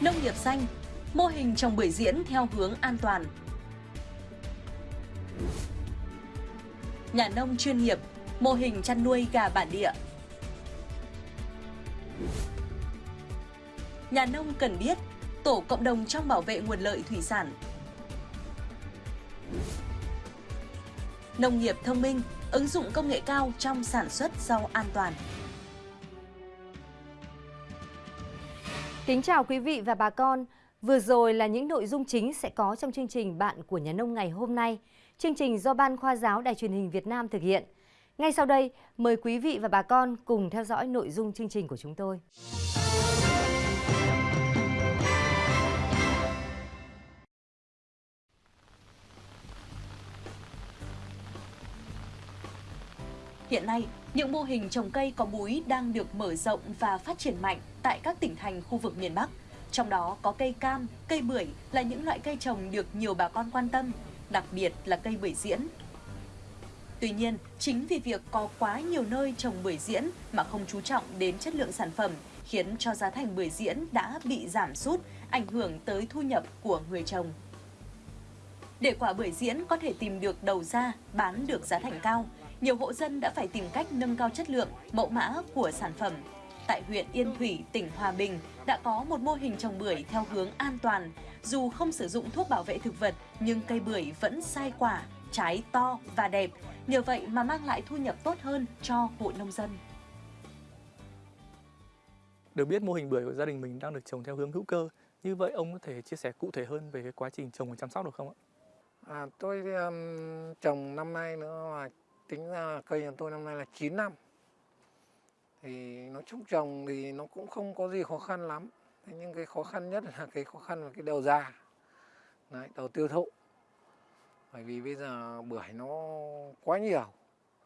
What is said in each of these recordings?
nông nghiệp xanh, mô hình trồng bưởi diễn theo hướng an toàn. Nhà nông chuyên nghiệp, mô hình chăn nuôi gà bản địa. Nhà nông cần biết, tổ cộng đồng trong bảo vệ nguồn lợi thủy sản. Nông nghiệp thông minh, ứng dụng công nghệ cao trong sản xuất rau an toàn. Kính chào quý vị và bà con. Vừa rồi là những nội dung chính sẽ có trong chương trình Bạn của Nhà nông ngày hôm nay. Chương trình do Ban Khoa giáo Đài truyền hình Việt Nam thực hiện. Ngay sau đây, mời quý vị và bà con cùng theo dõi nội dung chương trình của chúng tôi. Hiện nay, những mô hình trồng cây có múi đang được mở rộng và phát triển mạnh tại các tỉnh thành khu vực miền Bắc. Trong đó có cây cam, cây bưởi là những loại cây trồng được nhiều bà con quan tâm, đặc biệt là cây bưởi diễn. Tuy nhiên, chính vì việc có quá nhiều nơi trồng bưởi diễn mà không chú trọng đến chất lượng sản phẩm khiến cho giá thành bưởi diễn đã bị giảm sút, ảnh hưởng tới thu nhập của người trồng. Để quả bưởi diễn có thể tìm được đầu ra, bán được giá thành cao, nhiều hộ dân đã phải tìm cách nâng cao chất lượng, mẫu mã của sản phẩm. Tại huyện Yên Thủy, tỉnh Hòa Bình đã có một mô hình trồng bưởi theo hướng an toàn. Dù không sử dụng thuốc bảo vệ thực vật, nhưng cây bưởi vẫn sai quả, trái to và đẹp. Nhờ vậy mà mang lại thu nhập tốt hơn cho hộ nông dân. Được biết mô hình bưởi của gia đình mình đang được trồng theo hướng hữu cơ. Như vậy ông có thể chia sẻ cụ thể hơn về cái quá trình trồng và chăm sóc được không ạ? À, tôi um, trồng năm nay nữa mà tính ra cây nhà tôi năm nay là 9 năm. Thì nó trúc trồng thì nó cũng không có gì khó khăn lắm. Thế nhưng cái khó khăn nhất là cái khó khăn là cái đầu ra Đấy, đầu tiêu thụ. Bởi vì bây giờ bưởi nó quá nhiều.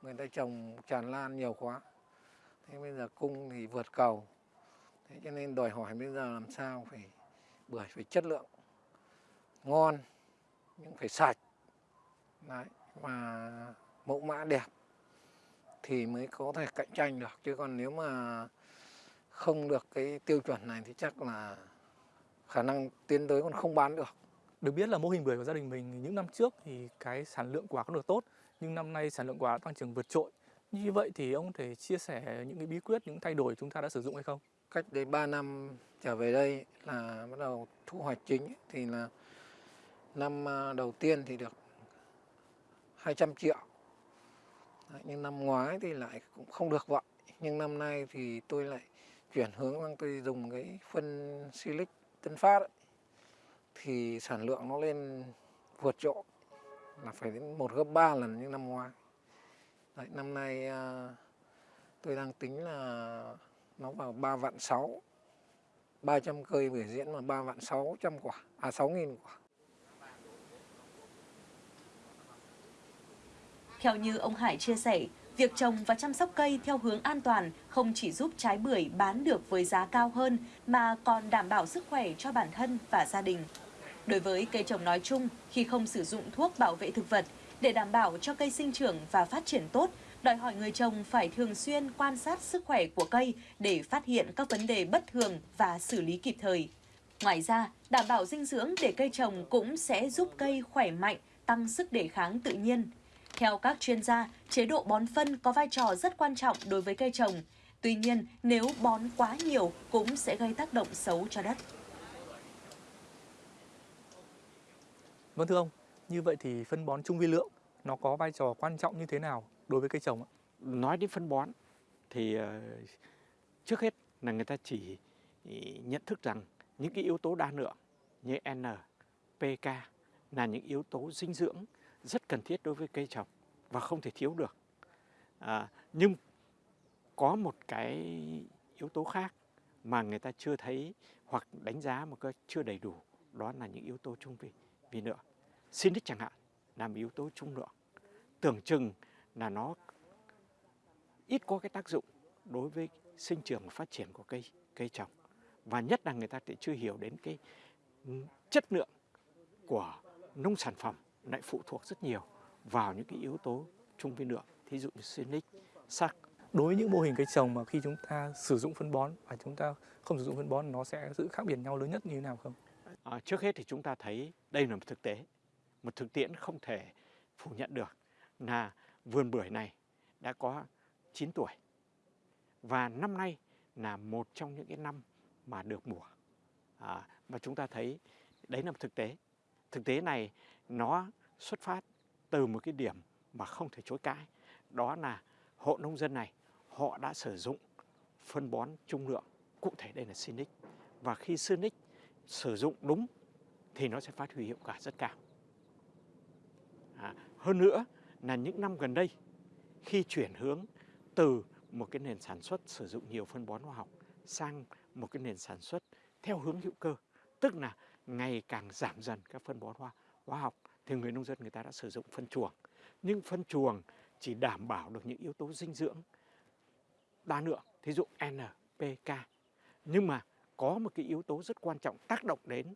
Người ta trồng tràn lan nhiều quá. Thế bây giờ cung thì vượt cầu. Thế cho nên đòi hỏi bây giờ làm sao phải bưởi phải chất lượng ngon nhưng phải sạch. Đấy, và mẫu mã đẹp thì mới có thể cạnh tranh được chứ còn nếu mà không được cái tiêu chuẩn này thì chắc là khả năng tiến tới còn không bán được. Được biết là mô hình bưởi của gia đình mình những năm trước thì cái sản lượng quả có được tốt nhưng năm nay sản lượng quả tăng trưởng vượt trội. Như vậy thì ông có thể chia sẻ những cái bí quyết, những thay đổi chúng ta đã sử dụng hay không? Cách đây 3 năm trở về đây là bắt đầu thu hoạch chính thì là năm à, đầu tiên thì được 200 triệu Đấy, nhưng năm ngoái thì lại cũng không được vậy. Nhưng năm nay thì tôi lại chuyển hướng sang tôi dùng cái phân silic tân phát ấy. thì sản lượng nó lên vượt trội là phải đến một gấp 3 lần như năm ngoái. Đấy, năm nay uh, tôi đang tính là nó vào 3 vạn 6 300 cây biểu diễn mà 3 vạn 600 quả à 6.000 quả. Theo như ông Hải chia sẻ, việc trồng và chăm sóc cây theo hướng an toàn không chỉ giúp trái bưởi bán được với giá cao hơn mà còn đảm bảo sức khỏe cho bản thân và gia đình. Đối với cây trồng nói chung, khi không sử dụng thuốc bảo vệ thực vật để đảm bảo cho cây sinh trưởng và phát triển tốt, đòi hỏi người trồng phải thường xuyên quan sát sức khỏe của cây để phát hiện các vấn đề bất thường và xử lý kịp thời. Ngoài ra, đảm bảo dinh dưỡng để cây trồng cũng sẽ giúp cây khỏe mạnh, tăng sức đề kháng tự nhiên. Theo các chuyên gia, chế độ bón phân có vai trò rất quan trọng đối với cây trồng. Tuy nhiên, nếu bón quá nhiều cũng sẽ gây tác động xấu cho đất. Vâng thưa ông, như vậy thì phân bón trung vi lượng nó có vai trò quan trọng như thế nào đối với cây trồng ạ? Nói đến phân bón thì ờ, trước hết là người ta chỉ nhận thức rằng những cái yếu tố đa lượng như N, PK là những yếu tố dinh dưỡng rất cần thiết đối với cây trồng và không thể thiếu được. À, nhưng có một cái yếu tố khác mà người ta chưa thấy hoặc đánh giá một cách chưa đầy đủ đó là những yếu tố trung vi vi lượng Sinic chẳng hạn là một yếu tố trung lượng. Tưởng chừng là nó ít có cái tác dụng đối với sinh trưởng và phát triển của cây cây trồng. Và nhất là người ta thì chưa hiểu đến cái chất lượng của nông sản phẩm lại phụ thuộc rất nhiều vào những cái yếu tố trung vi lượng, thí dụ như Sinic, sắt. Đối với những mô hình cây trồng mà khi chúng ta sử dụng phân bón và chúng ta không sử dụng phân bón nó sẽ sự khác biệt nhau lớn nhất như thế nào không? À, trước hết thì chúng ta thấy đây là một thực tế, một thực tiễn không thể phủ nhận được là vườn bưởi này đã có 9 tuổi và năm nay là một trong những cái năm mà được mùa. À, và chúng ta thấy đấy là một thực tế. Thực tế này nó xuất phát từ một cái điểm mà không thể chối cãi. Đó là hộ nông dân này họ đã sử dụng phân bón trung lượng. Cụ thể đây là Sinic. Và khi Sinic sử dụng đúng thì nó sẽ phát huy hiệu quả rất cao. À, hơn nữa là những năm gần đây khi chuyển hướng từ một cái nền sản xuất sử dụng nhiều phân bón hóa học sang một cái nền sản xuất theo hướng hữu cơ tức là ngày càng giảm dần các phân bón hóa hóa học thì người nông dân người ta đã sử dụng phân chuồng. Nhưng phân chuồng chỉ đảm bảo được những yếu tố dinh dưỡng đa lượng thí dụ NPK nhưng mà có một cái yếu tố rất quan trọng tác động đến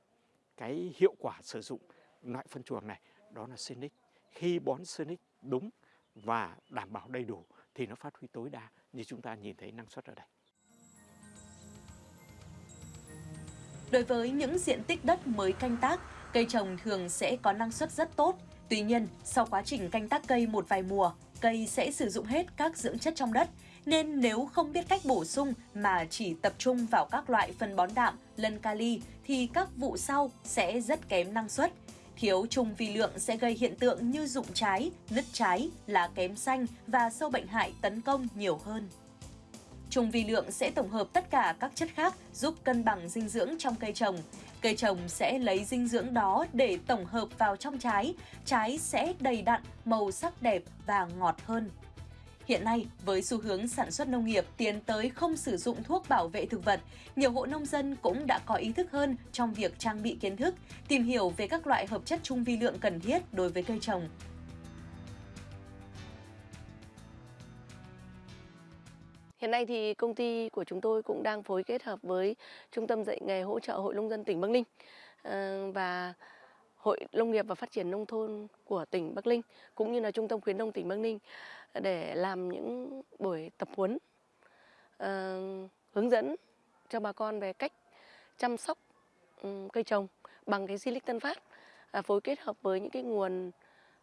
cái hiệu quả sử dụng loại phân chuồng này đó là Sinic khi bón Sinic đúng và đảm bảo đầy đủ thì nó phát huy tối đa như chúng ta nhìn thấy năng suất ở đây. Đối với những diện tích đất mới canh tác, cây trồng thường sẽ có năng suất rất tốt. Tuy nhiên, sau quá trình canh tác cây một vài mùa, cây sẽ sử dụng hết các dưỡng chất trong đất, nên nếu không biết cách bổ sung mà chỉ tập trung vào các loại phân bón đạm, lân kali thì các vụ sau sẽ rất kém năng suất. Thiếu trùng vi lượng sẽ gây hiện tượng như rụng trái, nứt trái, lá kém xanh và sâu bệnh hại tấn công nhiều hơn. Trùng vi lượng sẽ tổng hợp tất cả các chất khác giúp cân bằng dinh dưỡng trong cây trồng. Cây trồng sẽ lấy dinh dưỡng đó để tổng hợp vào trong trái, trái sẽ đầy đặn, màu sắc đẹp và ngọt hơn. Hiện nay, với xu hướng sản xuất nông nghiệp tiến tới không sử dụng thuốc bảo vệ thực vật, nhiều hộ nông dân cũng đã có ý thức hơn trong việc trang bị kiến thức, tìm hiểu về các loại hợp chất trung vi lượng cần thiết đối với cây trồng. Hiện nay thì công ty của chúng tôi cũng đang phối kết hợp với Trung tâm dạy nghề hỗ trợ Hội Nông dân tỉnh Bắc Ninh ờ, và Hội Nông nghiệp và Phát triển Nông thôn của tỉnh Bắc Ninh cũng như là Trung tâm khuyến nông tỉnh Bắc Ninh để làm những buổi tập huấn ờ, hướng dẫn cho bà con về cách chăm sóc ừ, cây trồng bằng cái silic tân phát à, phối kết hợp với những cái nguồn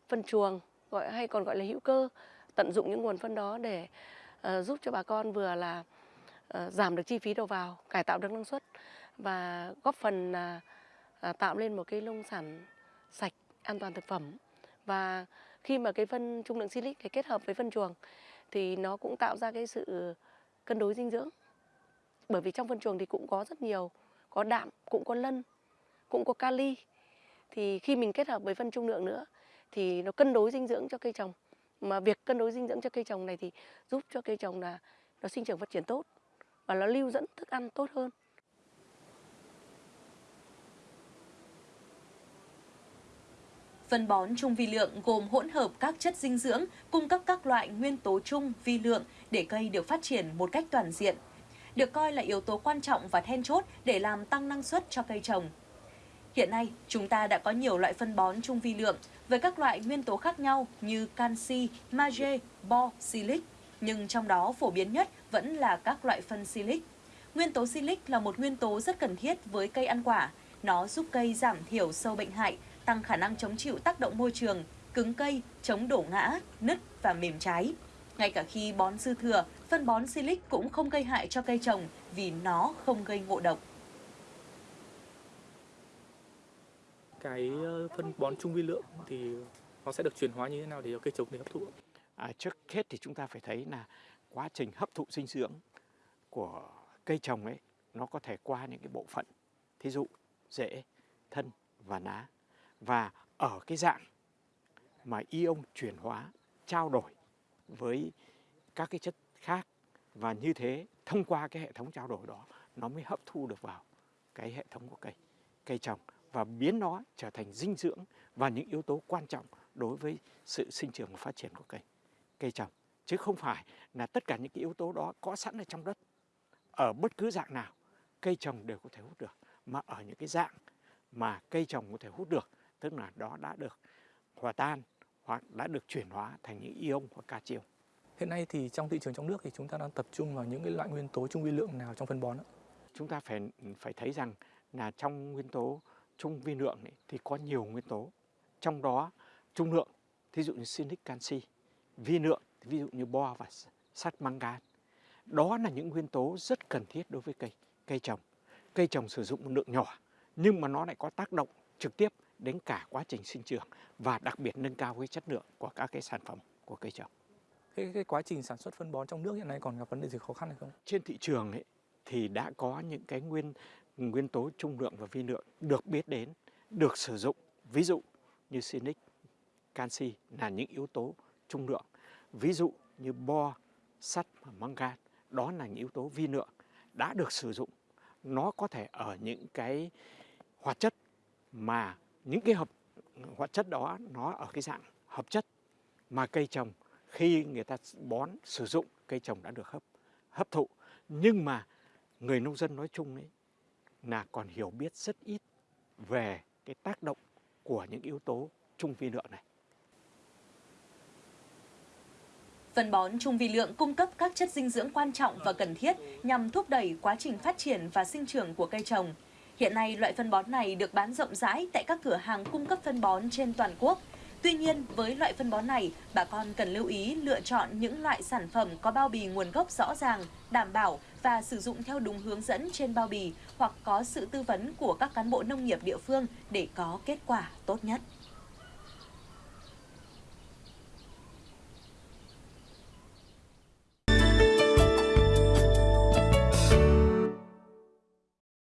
phân chuồng gọi hay còn gọi là hữu cơ tận dụng những nguồn phân đó để uh, Ờ, giúp cho bà con vừa là ờ, giảm được chi phí đầu vào, cải tạo được năng suất và góp phần à, à, tạo lên một cái nông sản sạch, an toàn thực phẩm. Và khi mà cái phân trung lượng silic kết hợp với phân chuồng thì nó cũng tạo ra cái sự cân đối dinh dưỡng. Bởi vì trong phân chuồng thì cũng có rất nhiều, có đạm, cũng có lân, cũng có kali. Thì khi mình kết hợp với phân trung lượng nữa thì nó cân đối dinh dưỡng cho cây trồng mà việc cân đối dinh dưỡng cho cây trồng này thì giúp cho cây trồng là nó sinh trưởng phát triển tốt và nó lưu dẫn thức ăn tốt hơn Phân bón trung vi lượng gồm hỗn hợp các chất dinh dưỡng, cung cấp các loại nguyên tố chung vi lượng để cây được phát triển một cách toàn diện. Được coi là yếu tố quan trọng và then chốt để làm tăng năng suất cho cây trồng. Hiện nay, chúng ta đã có nhiều loại phân bón trung vi lượng với các loại nguyên tố khác nhau như canxi, magie, bo, silic, nhưng trong đó phổ biến nhất vẫn là các loại phân silic. Nguyên tố silic là một nguyên tố rất cần thiết với cây ăn quả. Nó giúp cây giảm thiểu sâu bệnh hại, tăng khả năng chống chịu tác động môi trường, cứng cây, chống đổ ngã, nứt và mềm trái. Ngay cả khi bón dư thừa, phân bón silic cũng không gây hại cho cây trồng vì nó không gây ngộ độc. Cái ờ, phân bón trung vi lượng thì nó sẽ được chuyển hóa như thế nào để cho cây trồng để hấp thụ? À, trước hết thì chúng ta phải thấy là quá trình hấp thụ dinh dưỡng của cây trồng ấy nó có thể qua những cái bộ phận thí dụ rễ, thân và lá và ở cái dạng mà ion chuyển hóa trao đổi với các cái chất khác và như thế thông qua cái hệ thống trao đổi đó nó mới hấp thu được vào cái hệ thống của cây cây trồng và biến nó trở thành dinh dưỡng và những yếu tố quan trọng đối với sự sinh trưởng và phát triển của cây cây trồng chứ không phải là tất cả những cái yếu tố đó có sẵn ở trong đất ở bất cứ dạng nào cây trồng đều có thể hút được mà ở những cái dạng mà cây trồng có thể hút được tức là đó đã được hòa tan hoặc đã được chuyển hóa thành những ion hoặc catio. Hiện nay thì trong thị trường trong nước thì chúng ta đang tập trung vào những cái loại nguyên tố trung vi lượng nào trong phân bón ạ? Chúng ta phải phải thấy rằng là trong nguyên tố trung vi lượng ấy, thì có nhiều nguyên tố. Trong đó trung lượng, thí dụ như silic canxi, vi lượng, ví dụ như bo và sắt mangan. Đó là những nguyên tố rất cần thiết đối với cây cây trồng. Cây trồng sử dụng một lượng nhỏ nhưng mà nó lại có tác động trực tiếp đến cả quá trình sinh trưởng và đặc biệt nâng cao cái chất lượng của các cái sản phẩm của cây trồng. Cái, cái quá trình sản xuất phân bón trong nước hiện nay còn gặp vấn đề gì khó khăn hay không? Trên thị trường ấy, thì đã có những cái nguyên nguyên tố trung lượng và vi lượng được biết đến, được sử dụng. Ví dụ như sinic, canxi là những yếu tố trung lượng. Ví dụ như bo, sắt và mangan, đó là những yếu tố vi lượng đã được sử dụng. Nó có thể ở những cái hoạt chất mà những cái hợp hoạt chất đó nó ở cái dạng hợp chất mà cây trồng khi người ta bón sử dụng cây trồng đã được hấp hấp thụ nhưng mà người nông dân nói chung ấy là còn hiểu biết rất ít về cái tác động của những yếu tố trung vi lượng này. Phân bón trung vi lượng cung cấp các chất dinh dưỡng quan trọng và cần thiết nhằm thúc đẩy quá trình phát triển và sinh trưởng của cây trồng. Hiện nay, loại phân bón này được bán rộng rãi tại các cửa hàng cung cấp phân bón trên toàn quốc. Tuy nhiên, với loại phân bón này, bà con cần lưu ý lựa chọn những loại sản phẩm có bao bì nguồn gốc rõ ràng, đảm bảo và sử dụng theo đúng hướng dẫn trên bao bì hoặc có sự tư vấn của các cán bộ nông nghiệp địa phương để có kết quả tốt nhất.